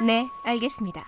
네, 알겠습니다.